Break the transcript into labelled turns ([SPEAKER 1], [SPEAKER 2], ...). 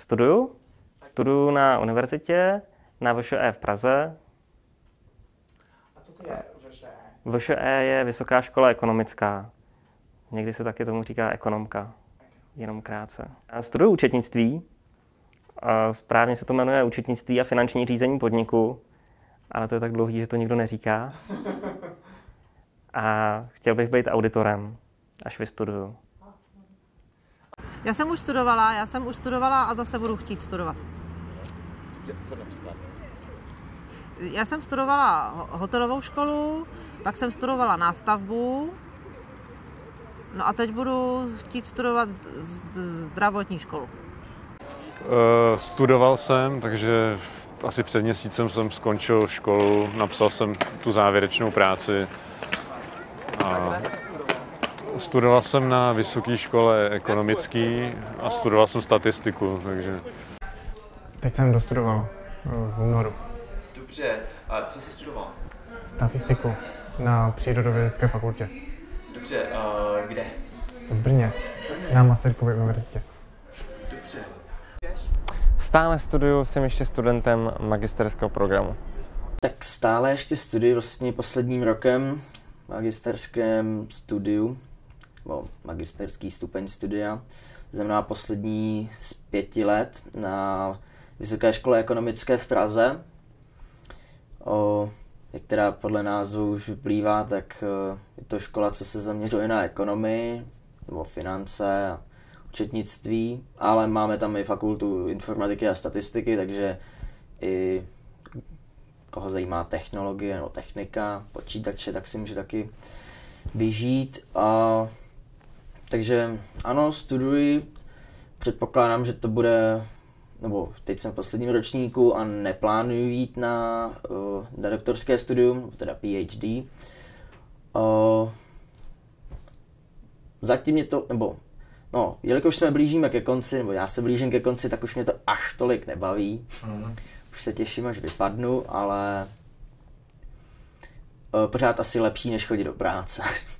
[SPEAKER 1] Studuju. Studuju na univerzitě, na VŠE v Praze.
[SPEAKER 2] A co to je VŠE?
[SPEAKER 1] VŠE je Vysoká škola ekonomická. Někdy se taky tomu říká ekonomka, jenom krátce. Já studuju účetnictví. A správně se to jmenuje účetnictví a finanční řízení podniku, ale to je tak dlouhý, že to nikdo neříká. A chtěl bych být auditorem, až vystuduju.
[SPEAKER 3] Já jsem už studovala, já jsem už studovala a zase budu chtít studovat.
[SPEAKER 2] Co například?
[SPEAKER 3] Já jsem studovala ho- hotelovou školu, pak jsem studovala nástavbu, no a teď budu chtít studovat zdravotní školu.
[SPEAKER 4] Eh, Studoval jsem, takže asi před měsícem jsem skončil školu, napsal jsem tu závěrečnou práci. A studoval jsem na vysoké škole ekonomický a studoval jsem statistiku, takže
[SPEAKER 5] Teď jsem dostudoval eh, v únoru
[SPEAKER 2] Dobře, a co jsi studoval?
[SPEAKER 5] statistiku na Přírodovědecké fakultě
[SPEAKER 2] Dobře, a kde?
[SPEAKER 5] v Brně na Masarykově univerzitě.
[SPEAKER 2] Dobře.
[SPEAKER 1] Stále studuju, jsem ještě studentem magisterského programu.
[SPEAKER 6] Tak stále ještě studuji vlastně posledním rokem v magisterském studiu, nebo magisterský stupeň studia. Znamená poslední z pěti let na Vysoké škole ekonomické v Praze. O, jak teda podle názvu už vyplývá, tak eh, je to škola, co se zaměřuje na ekonomii, nebo finance a účetnictví, ale máme tam i fakultu informatiky a statistiky, takže i koho zajímá technologie nebo technika, počítače, tak si může taky vyžít. A, takže ano, studuji. Předpokládám, že to bude, nebo teď jsem v posledním ročníku a neplánuju jít na, uh, na doktorské studium, teda PhD. Uh, zatím mě to, nebo no, jelikož jsme blížíme ke konci, nebo já se blížím ke konci, tak už mě to až tolik nebaví. Už se těším, až vypadnu, ale eh, pořád asi lepší, než chodit do práce.